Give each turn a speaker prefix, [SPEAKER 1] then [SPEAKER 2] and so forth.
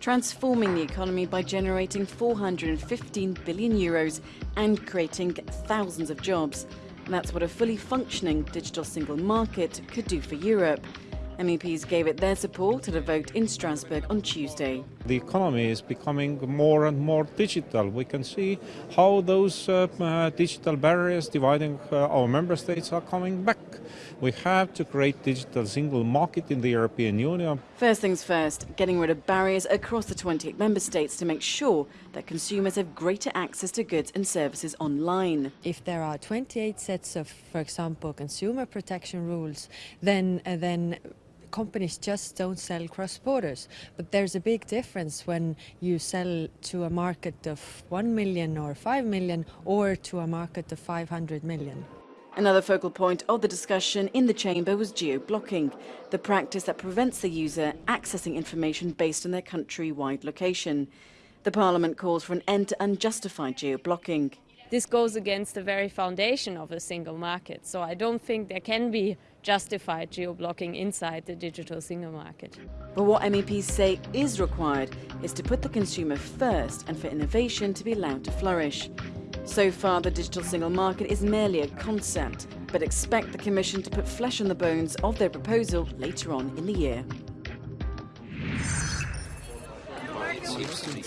[SPEAKER 1] transforming the economy by generating 415 billion euros and creating thousands of jobs. And that's what a fully functioning digital single market could do for Europe. MEPs gave it their support at a vote in Strasbourg on Tuesday.
[SPEAKER 2] The economy is becoming more and more digital. We can see how those uh, uh, digital barriers dividing uh, our member states are coming back. We have to create digital single market in the European Union.
[SPEAKER 1] First things first, getting rid of barriers across the 28 member states to make sure that consumers have greater access to goods and services online.
[SPEAKER 3] If there are 28 sets of, for example, consumer protection rules, then uh, then companies just don't sell cross borders. But there's a big difference when you sell to a market of 1 million or 5 million or to a market of 500 million.
[SPEAKER 1] Another focal point of the discussion in the chamber was geo-blocking, the practice that prevents the user accessing information based on their country-wide location. The Parliament calls for an end to unjustified geo-blocking.
[SPEAKER 4] This goes against the very foundation of a single market, so I don't think there can be justified geo-blocking inside the digital single market.
[SPEAKER 1] But what MEPs say is required is to put the consumer first and for innovation to be allowed to flourish. So far, the digital single market is merely a concept, but expect the Commission to put flesh on the bones of their proposal later on in the year.
[SPEAKER 5] Seems to be